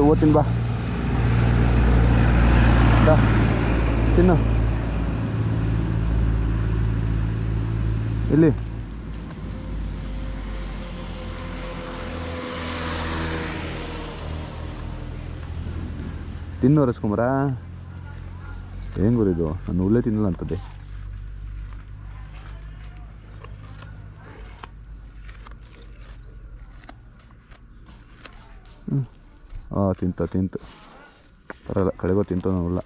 ಓದ್ತೀನಿ ಬಾ. ತಿನ್ನು. ಇಲ್ಲಿ. ತಿನ್ನು ರಸ್ಕುಮಾರ ಏನು ಗುರಿದು ನಾನು ಉಲ್ಲೇ ತಿನ್ನಲ್ಲ ಅಂತದೆ ಹಾಂ ತಿಂತ ತಿಂತು. ಪರಲ್ಲ ಕಡೆಗೂ ತಿಂತ ನೋಡಲ್ಲ.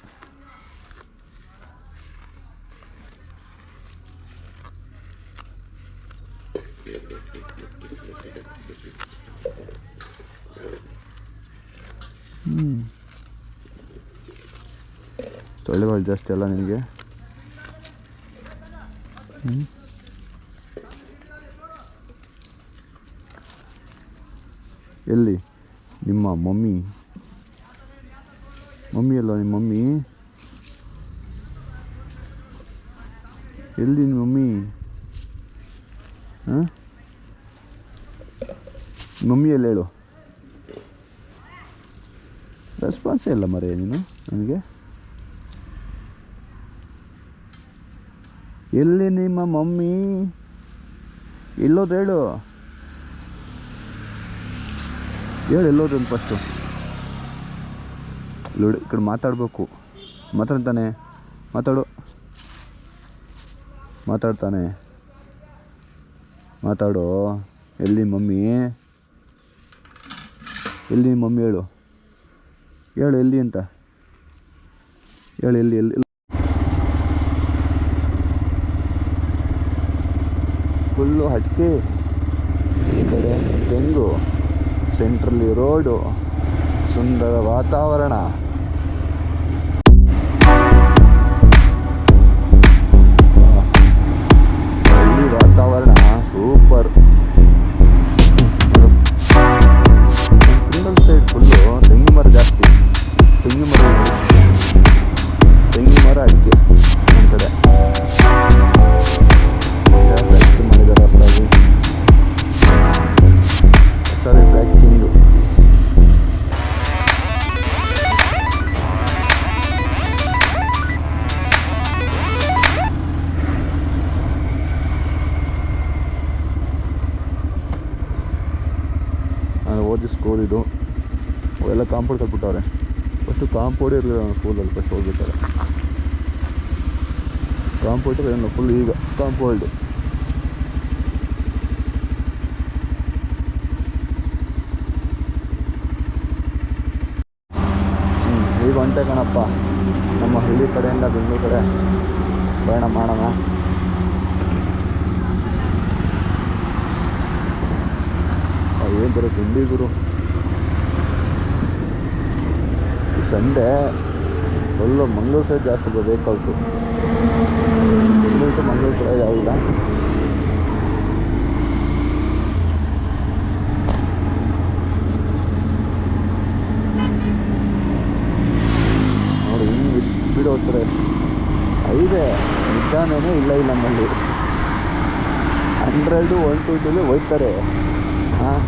ಹ್ಞೂ ಸೊಳ್ಳೆಗಳು ಜಾಸ್ತಿ ಅಲ್ಲ ಹ್ಞೂ ಎಲ್ಲಿ? ನಿಮ್ಮ ಮಮ್ಮಿ. ಮಮ್ಮಿ ಅಲ್ಲ ನಿಮ್ಮ ಮಮ್ಮಿ? ಎಲ್ಲಿ ನಿಮ್ಮ ಮಮ್ಮಿ? ಹಾಂ? ಮಮ್ಮಿ ಎಲ್ಲಿ ಹೇಳು. ರೆಸ್ಪಾನ್ಸೇ ಇಲ್ಲ ಮರೆ ನೀನು, ನನಗೆ. ಎಲ್ಲಿ ನಿಮ್ಮ ಮಮ್ಮಿ? ಎಲ್ಲೋದು ಹೇಳು. ಹೇಳು ಎಲ್ಲೋದ್ರೊಂದು ಫಸ್ಟು ಲೋಡಿ, ಈ ಕಡೆ ಮಾತಾಡಬೇಕು. ಮಾತಾಡ್ತಾನೆ. ಮಾತಾಡು. ಮಾತಾಡ್ತಾನೆ. ಮಾತಾಡು. ಎಲ್ಲಿ ಮಮ್ಮಿ? ಎಲ್ಲಿ ಮಮ್ಮಿ ಹೇಳು. ಹೇಳು ಎಲ್ಲಿ ಅಂತ. ಹೇಳು ಎಲ್ಲಿ ಎಲ್ಲಿ ಫುಲ್ಲು ಹಟ್ಟಿ ಈ ಕಡೆ ತೆಂಗು. ಸೆಂಟ್ರಲ್ಲಿ ರೋಡು ಸುಂದರ ವಾತಾವರಣ. ಕಾಂಪೌಂಡ್ ಕಟ್ಬಿಟ್ಟವ್ರೆ. ಫಸ್ಟು ಕಾಂಪೌಂಡೇ ಇರಲಿಲ್ಲ ನಾನು ಸ್ಕೂಲಲ್ಲಿ ಫಸ್ಟ್ ಹೋಗ್ಬೇಕಾದ್ರೆ ಕಾಂಪೌಂಡ್ ಏನೋ ಫುಲ್ ಈಗ ಕಾಂಪೌಂಡ್ ಈಗ ಹೊಂಟೆ ಕಣಪ್ಪ. ನಮ್ಮ ಹಳ್ಳಿ ಕಡೆಯಿಂದ ಬೆಂಗಳೂರು ಕಡೆ ಪ್ರಯಾಣ ಮಾಡೋಣ. ಏನು ಬರೋ ತಿಂಡಿ ಗುರು? ಸಂಡೇ ಫುಲ್ಲು ಮಂಗಳೂರು ಸೈಡ್ ಜಾಸ್ತಿ ವೆಹಿಕಲ್ಸು ಮಂಗಳೂರು ಕಡೆ ಯಾವಿಲ್ಲ ನೋಡಿ, ಹಿಂಗೆ ಸ್ಪೀಡ್ ಹೋಗ್ತಾರೆ ಐದೇ ನಿಧಾನೇ ಇಲ್ಲ ಇಲ್ಲ ನಮ್ಮಲ್ಲಿ. ಹಂಡ್ರೆಡು ಒನ್ ಟ್ವೆಂಟಿಲಿ ಹೋಗ್ತಾರೆ. ಹಾಂ?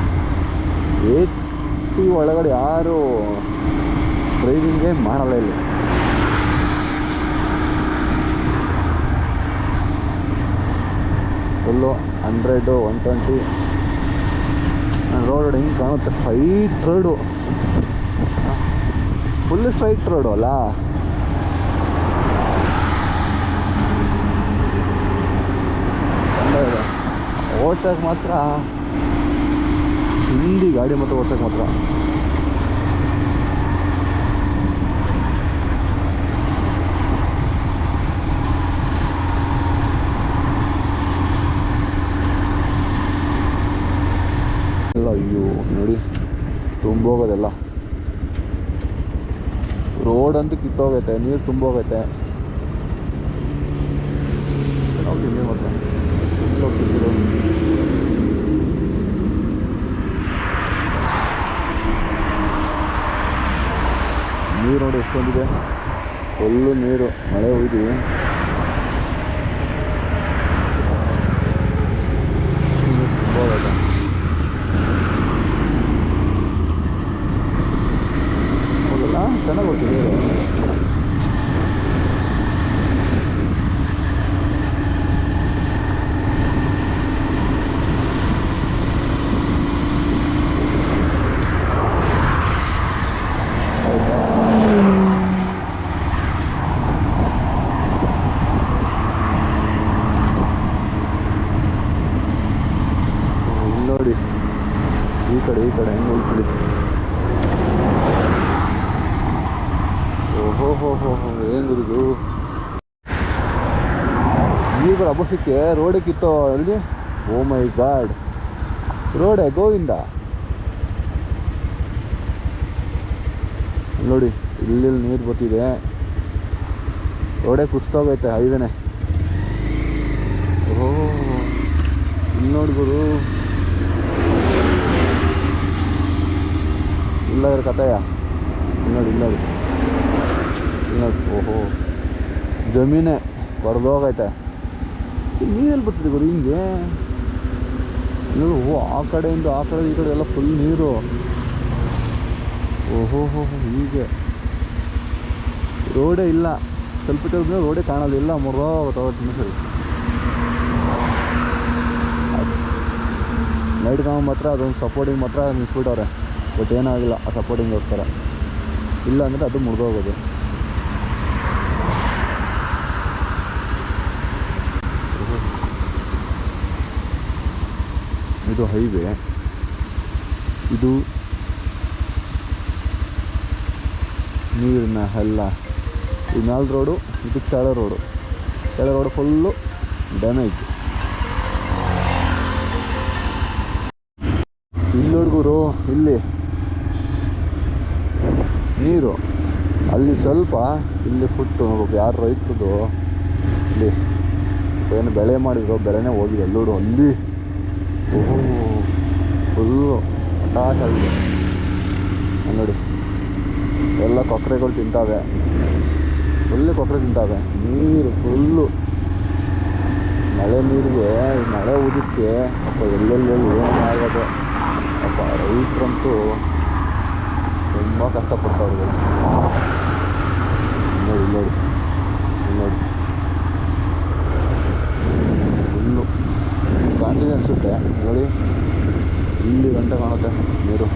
ಏಟಿ ಒಳಗಡೆ ಯಾರು ಡ್ರೈವಿಂಗೇ ಮಾಡಲ್ಲ ಇಲ್ಲಿ. Full hundred one twenty road ಹಿಂಗೆ ಕಾಣುತ್ತೆ. Straight road full straight road ಅಲ್ಲ? ಓಡ್ಸೋಕೆ ಮಾತ್ರ. ಹಿಂದಿ ಗಾಡಿ ಮಾತ್ರ ಓಡ್ಸೋಕೆ ಮಾತ್ರ ಎಲ್ಲ ಅಯ್ಯೋ ನೋಡಿ ತುಂಬೋಗೋದೆಲ್ಲ ಕಿತ್ತೋಗೈತೆ ನೀರು ತುಂಬೋಗೈತೆ ನೀರು ನೋಡಿ ಎಷ್ಟೊಂದಿದೆ. ಫುಲ್ಲು ನೀರು ಮಳೆ ಹೋಗಿದ್ದೀವಿ ತುಂಬ ಹೋಗೈತೆ ನೋಡಿ ಈ ಕಡೆ ಈ ಕಡೆ ಹೆಂಗೆ ಹೋಗ್ತಿದೆ ಓಹೋ ಹೋ ಹೋ ಹೋ ಹೆಂಗಿರುದು ಈಗ ಅಬಸಕ್ಕೆ ರೋಡೇ ಕಿತ್ತೋ ಅಲ್ಲಿ? ಓ ಮೈ ಗಾಡ್ ರೋಡೇ ಗೋವಿಂದ. ನೋಡಿ ಇಲ್ಲಿ ನೀರು ಬರ್ತಿದೆ. ರೋಡೇ ಕುಸ್ತೋಗೈತೆ ಹೈವೇನೆ. ಓ ಇಲ್ಲಿ ನೋಡಿ ಗುರು. ಇಲ್ಲ ಕಥೆಯ ನೋಡಿ. ಇಲ್ಲ ನೋಡಿ, ಓಹೋ. ಜಮೀನೇ ಬರ್ದೋಗೈತೆ. ನೀರಲ್ಲಿ ಬರ್ತದೆ ಗುರು, ಹಿಂಗೆ. ಓ ಆ ಕಡೆಯಿಂದ ಆ ಕಡೆ ಈ ಕಡೆ ಎಲ್ಲ ಫುಲ್ ನೀರು. ಓಹೋ, ಹೋ ಹೀಗೆ. ರೋಡೇ ಇಲ್ಲ. ಸ್ವಲ್ಪ ರೋಡೇ ಕಾಣೋದಿಲ್ಲ ಇಲ್ಲ ತಗೊಳ್ತೀನಿ ಸರಿ ಲೈಟ್ ಕಾಮ ಮಾತ್ರ, ಅದೊಂದು ಸಪೋರ್ಟಿಂಗ್ ಮಾತ್ರ ನಿಲ್ಸ್ಬಿಟ್ಟವ್ರೆ. ಬಟ್ ಏನಾಗಿಲ್ಲ, ಆ ಸಪೋರ್ಟಿಂಗ್ ಹೋಗ್ತಾರೆ ಇಲ್ಲ ಅಂದರೆ ಅದು ಮುರಿದೋಗೋದು. ಇದು ಹೈವೇ ಇದು ನೀರಿನ ಹಳ್ಳ. ಇದು ಮ್ಯಾಲ್ ರೋಡು ಇದು ಕೆಳ ರೋಡು ಕೆಳ ರೋಡು ಫುಲ್ಲು ಡ್ಯಾಮೇಜ್ ಇಲ್ಲಿ ಹುಡುಗರು ಇಲ್ಲಿ. ನೀರು. ಅಲ್ಲಿ ಸ್ವಲ್ಪ, ಇಲ್ಲಿ ಫುಟ್ಟು ಯಾರು ರೈತರದು? ಇಲ್ಲಿ. ಏನು ಬೆಳೆ ಮಾಡಿದ್ರು, ಬೆಳೆನೇ ಹೋಗಿದೆ. ಎಲ್ಲರೂ ಅಲ್ಲಿ. ಓಹೋ ಫುಲ್ಲು ಅಲ್ಲಿ ನೋಡಿ, ಎಲ್ಲ ಕೊಕ್ಕರೆಗಳು ತಿಂತಾವೆ. ಫುಲ್ಲು ಕೊಕ್ಕರೆ ತಿಂತಾವೆ. ನೀರು ಫುಲ್ಲು. ಮಳೆ ನೀರಿಗೆ ಮಳೆ ಊದಕ್ಕೆ ಅಪ್ಪ, ಎಲ್ಲೆಲ್ಲೆಲ್ಲಿ ಏನು ಆಗೋದು ಅಪ್ಪ, ರೈತರಂತೂ ತುಂಬ ಕಷ್ಟಪಡ್ತಾವ್ರಿಗೆ ನೋಡಿ ನೋಡಿ ಇಲ್ಲಿ ನೋಡಿ ಫುಲ್ಲು ಕಾಣ್ತಿದೆ ಅನಿಸುತ್ತೆ ನೋಡಿ ಇಲ್ಲಿ ಗಂಟೆ ಕಾಣುತ್ತೆ ನೀರು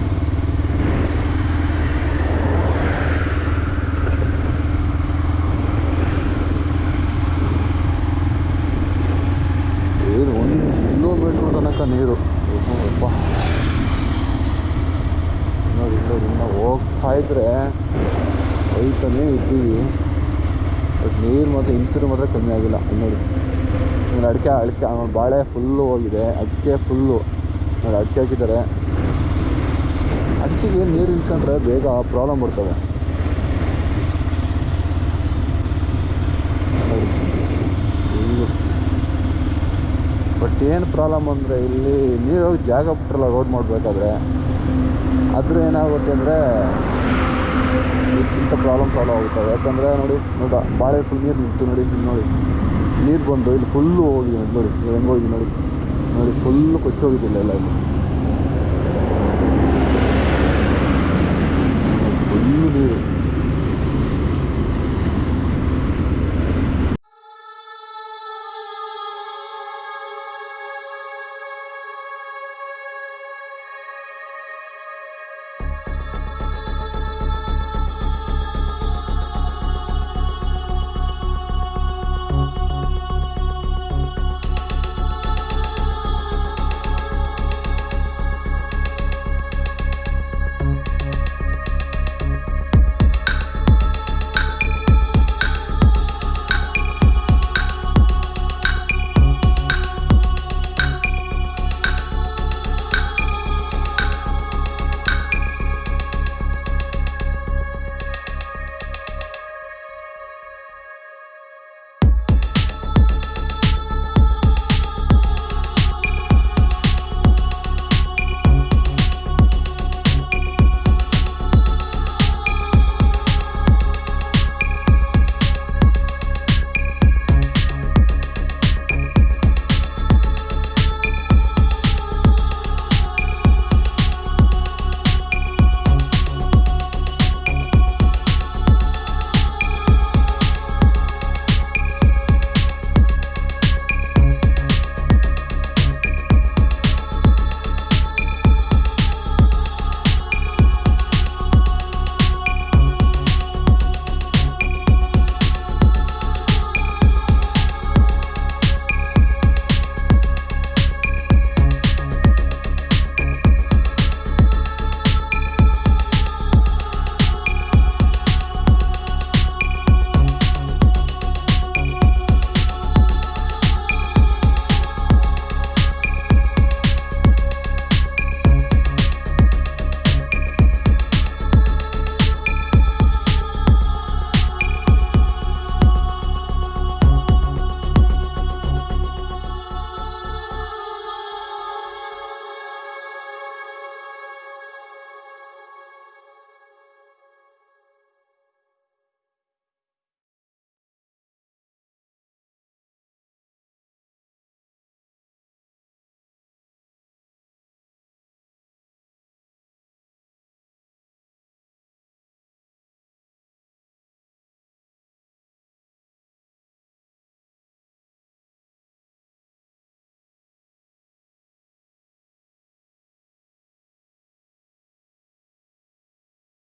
ಏನು ಒಂದು ಕಿಲೋಮೀಟ್ರ್ ತನಕ ನೀರು. ಇನ್ನು ಹೋಗ್ತಾ ಇದ್ರೆ ಹೋಯ್ತಾನೇ ಇದ್ದೀವಿ. ಬಟ್ ನೀರು ಮಾತ್ರ ಇಂತಿರು ಮಾತ್ರ ಕಮ್ಮಿ ಆಗಿಲ್ಲ ನೋಡಿ ಇನ್ನು ಅಡಿಕೆ ಅಡಿಕೆ ಬಾಳೆ ಫುಲ್ಲು ಹೋಗಿದೆ. ಅಡಿಕೆ ಫುಲ್ಲು ನೋಡಿ ಅಡಿಕೆ ಹಾಕಿದ್ದಾರೆ. ಅಡಿಕೆಗೆ ನೀರು ನಿಂತ್ಕೊಂಡ್ರೆ ಬೇಗ ಪ್ರಾಬ್ಲಮ್ ಬರ್ತವೆ ನೋಡಿ ಫುಲ್ಲು ಬಟ್ ಏನು ಪ್ರಾಬ್ಲಮ್ ಅಂದರೆ ಇಲ್ಲಿ ನೀರು ಜಾಗ ಬಿಟ್ರಲ್ಲ ರೋಡ್ ಮಾಡಬೇಕಾದ್ರೆ ಅದ್ರ ಏನಾಗುತ್ತೆ ಅಂದರೆ ಇಂಥ ಪ್ರಾಬ್ಲಮ್ ಸಾಲ್ವ್ ಆಗುತ್ತವೆ. ಯಾಕಂದರೆ ನೋಡಿ ನೋಡ ಬಾಳೆ ಫುಲ್ ನೀರು ನಿಂತು ನೋಡಿ, ಇಲ್ಲಿ ನೋಡಿ. ನೀರು ಬಂದು ಇಲ್ಲಿ ಫುಲ್ಲು ಹೋಗಿದೆ ನೋಡಿ ನೋಡಿ ಹೆಂಗೆ ಹೋಗಿದೆ ನೋಡಿ. ನೋಡಿ ಫುಲ್ಲು ಕೊಚ್ಚೋಗಿದ್ದಿಲ್ಲ ಎಲ್ಲ ಇಲ್ಲಿ. ಫುಲ್ಲು ನೀರು.